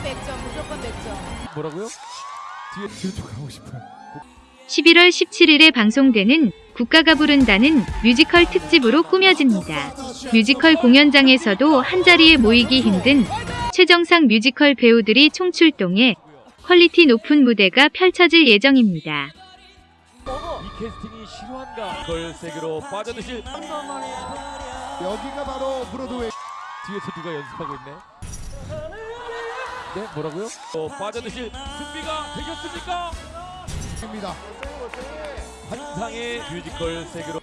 무조건 100점, 무조건 100점. 뭐라고요? 뒤에 뒤로 좀 가고 싶어요. 11월 17일에 방송되는 국가가 부른다는 뮤지컬 특집으로 꾸며집니다. 뮤지컬 공연장에서도 한자리에 모이기 힘든 최정상 뮤지컬 배우들이 총출동해 퀄리티 높은 무대가 펼쳐질 예정입니다. 이 캐스팅이 실화인가? 걸 세계로 빠져드실 여기가 바로 브로드웨이 뒤에서 누가 연습하고 있네. 네, 뭐라고요? 어, 빠져드실 준비가 되셨습니까? 입니다. 환상의 뮤지컬 세계로